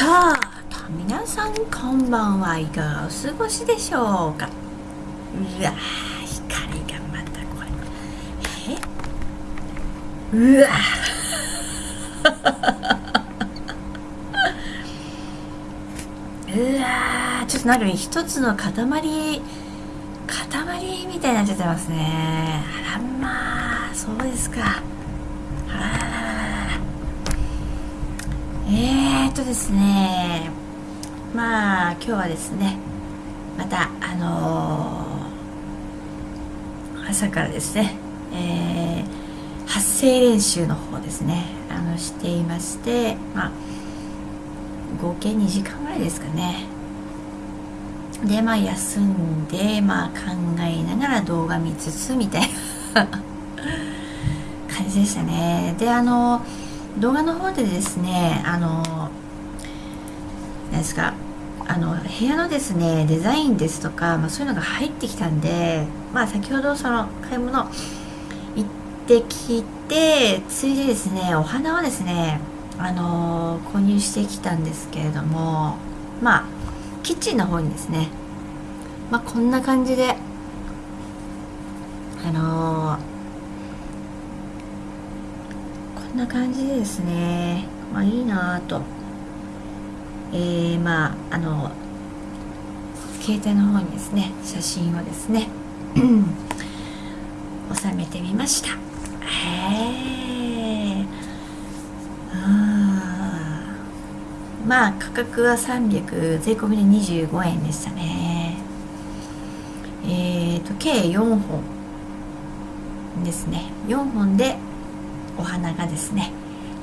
と皆さんこんばんはいかがお過ごしでしょうか？うわ光がまたこれ。え？うわ うわちょっとなんか一つの塊塊みたいになっちゃってますね。あらまあそうですか。あらららららえー、っとですねまあ今日はですねまたあのー、朝からですね、えー、発声練習の方ですねあのしていましてまあ合計2時間ぐらいですかね。でまあ休んでまあ考えながら動画見つつみたいな 感じでしたね。であの動画の方でですねあの何ですかあの部屋のですねデザインですとか、まあ、そういうのが入ってきたんでまあ先ほどその買い物行ってきてついでですねお花をですねあの購入してきたんですけれどもまあキッチンの方にですねまあこんな感じであのこんな感じでですね。まあいいなぁと。えー、まああの携帯の方にですね写真をですね 収めてみました。へえまあ価格は300税込みで25円でしたね。えっ、ー、と計4本ですね。4本でお花がですね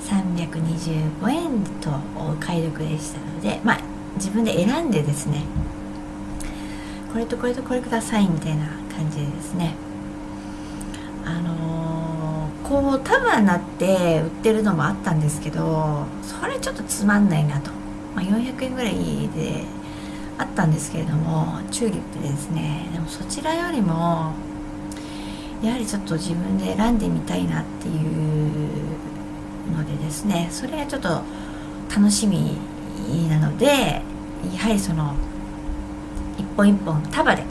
325円とお買い得でしたのでまあ自分で選んでですねこれとこれとこれくださいみたいな感じでですね。あのー、こう束になって売ってるのもあったんですけどそれちょっとつまんないなと、まあ、400円ぐらいであったんですけれどもチューリップでですね。でもそちらよりもやはりちょっと自分で選んでみたいなっていうのでですねそれがちょっと楽しみなのでやはりその一本一本束で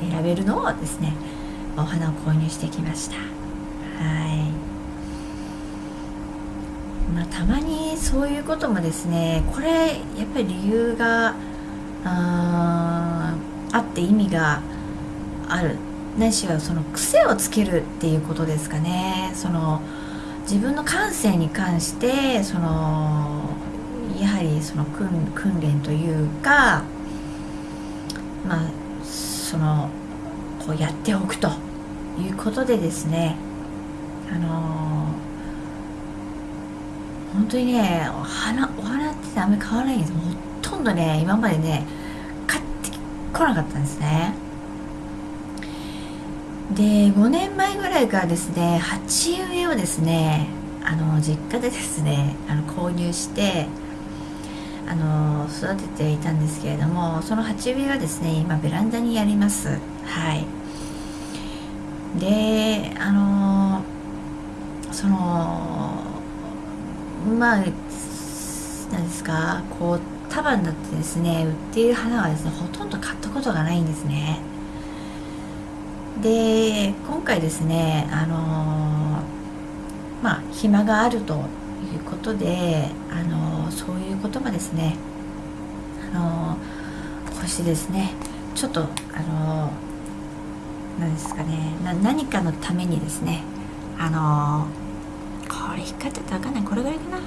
選べるのをですねお花を購入してきました。はい。まあたまにそういうこともですねこれやっぱり理由がああって意味があるないしはその癖をつけるっていうことですかね。その自分の感性に関してそのやはりその訓訓練というかまあそのこうやっておくということでですね。あの本当にねお花お花ってあんまり買わないんです。ほとんどね今までね買ってこなかったんですね。で5年前ぐらいからですね鉢植えをですねあの実家でですねあの購入してあの育てていたんですけれどもその鉢植えはですね今ベランダにやります。はい。であのそのまあ何ですかこう束になってですね売っている花はですねほとんど買ったことがないんですね。で今回ですねあのまあ暇があるということであのそういうこともですねあのこうしてですねちょっとあの何ですかね何かのためにですねあのこれ光ってたら分かんないこれぐらいかな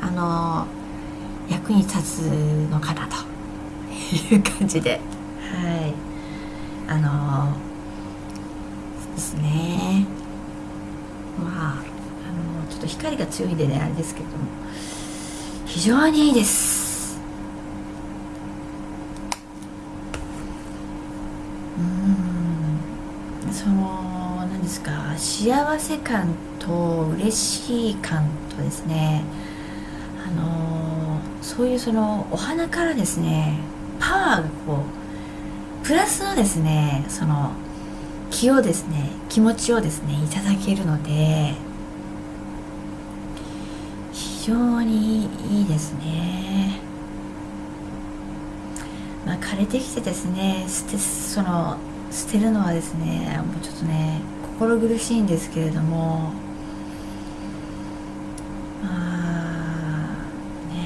あの役に立つのかなという感じではいあのですね。まああのちょっと光が強いんでねあれですけども。非常にいいです。うん。その何ですか。幸せ感と嬉しい感とですね。あのそういうそのお花からですねパワーがこうプラスのですねその気をですね気持ちをですねいただけるので非常にいいですね。まあ枯れてきてですね捨てその捨てるのはですねもうちょっとね心苦しいんですけれどもまあね。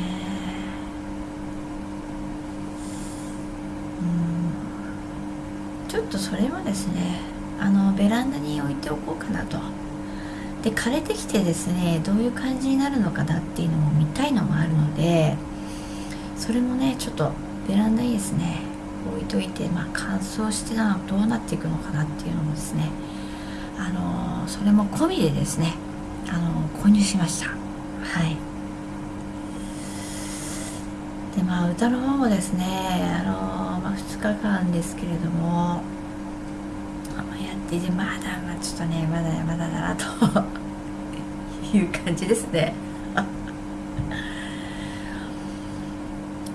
うん。ちょっとそれはですねあのベランダに置いておこうかなと。で枯れてきてですねどういう感じになるのかなっていうのも見たいのもあるのでそれもねちょっとベランダにですね置いといて、まあ、乾燥してなどうなっていくのかなっていうのもですねあのそれも込みでですねあの購入しました。はい。でまあ歌の方もですねあの、まあ、2日間ですけれどもいてまだまあちょっとねまだまだだなという感じですね。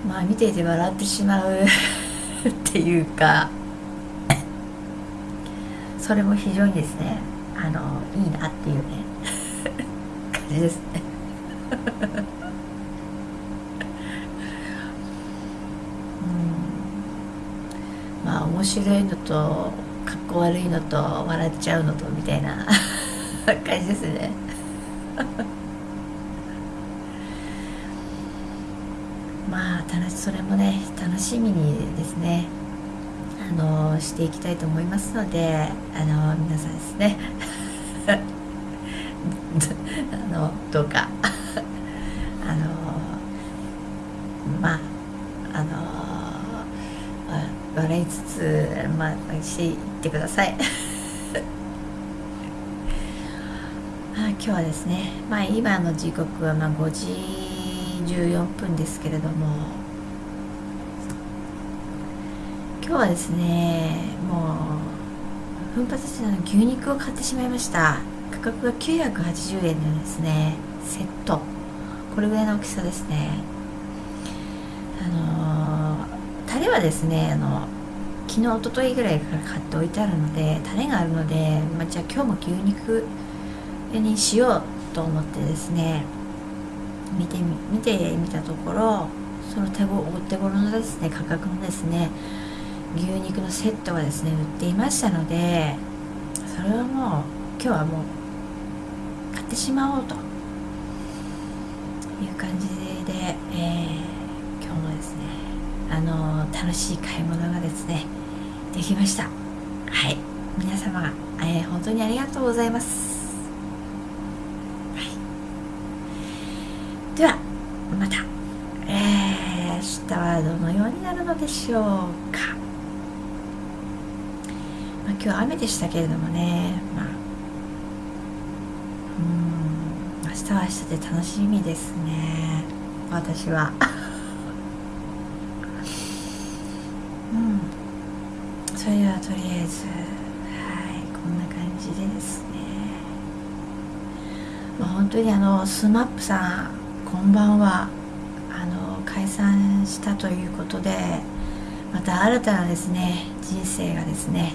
まあ見ていて笑ってしまうっていうかそれも非常にですねあのいいなっていうね 感じですね。うん。まあ面白いのとかっこ悪いのと笑っちゃうのとみたいな 感じですね。まあ楽しそれもね楽しみにですねあのしていきたいと思いますのであの皆さんですね。あのどうか。あのまああの笑いつつまあしていってください。あ今日はですねまあ今の時刻はまあ5時14分ですけれども今日はですねもう奮発しての牛肉を買ってしまいました。価格が980円のですね。セット。これぐらいの大きさですね。あのー、タレはですねあの昨日一昨日ぐらいから買っておいてあるのでタレがあるので、まあ、じゃあ今日も牛肉にしようと思ってですね見てみ見てみたところその手ごお手頃のですね価格のですね牛肉のセットがですね売っていましたのでそれはもう今日はもう買ってしまおうと。いう感じで、えー、今日もですねあの楽しい買い物がですねできました。はい。皆様、えー、本当にありがとうございます。ではまた、えー、明日はどのようになるのでしょうか、まあ、今日は雨でしたけれどもね、まあ、うん。明日は明日で楽しみですね。私はうんそれではとりあえずはいこんな感じでですね。まあ本当にあのスマップさんこんばんは。あの解散したということでまた新たなですね人生がですね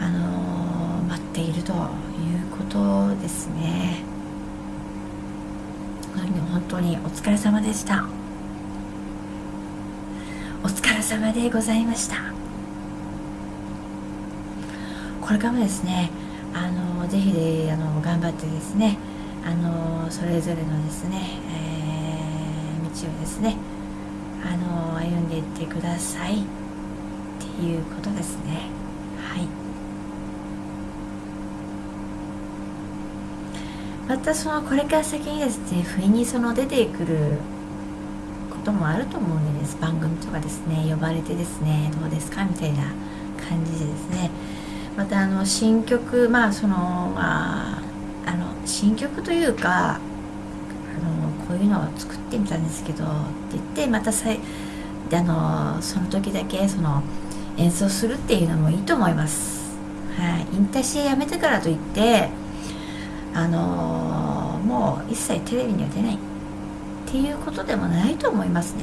あの待っているということですね。本当にお疲れ様でした。お疲れ様でございました。これからもですねあのぜひであの頑張ってですねあのそれぞれのですね、えー、道をですねあの歩んでいってください。っていうことですね。はい。またそのこれから先にですね不意にその出てくることもあると思うんです番組とかですね呼ばれてですねどうですかみたいな感じでですねまたあの新曲まあそのまああの新曲というかあのこういうのを作ってみたんですけどって言ってまたさいあのその時だけその演奏するっていうのもいいと思います、はい、引退してやめてからといってあのもう一切テレビには出ない。っていうことでもないと思いますね。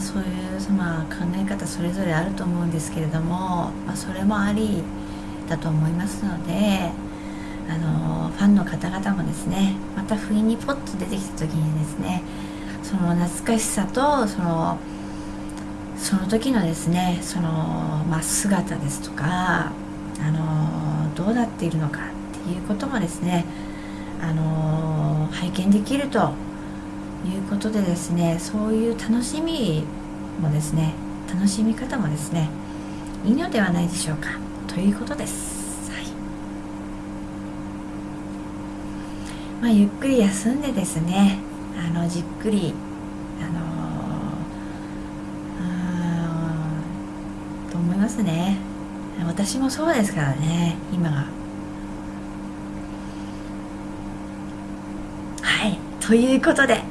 そういうまあ考え方それぞれあると思うんですけれども、まあ、それもありだと思いますのであのファンの方々もですねまた不意にポッと出てきた時にですねその懐かしさとそのその時のですねその、まあ、姿ですとかあのどうなっているのかっていうこともですねあの拝見できるということでですねそういう楽しみもですね楽しみ方もですねいいのではないでしょうかということです、はい。まあ、ゆっくり休んでですねあのじっくりあのーと思いますね。私もそうですからね今がはい。ということで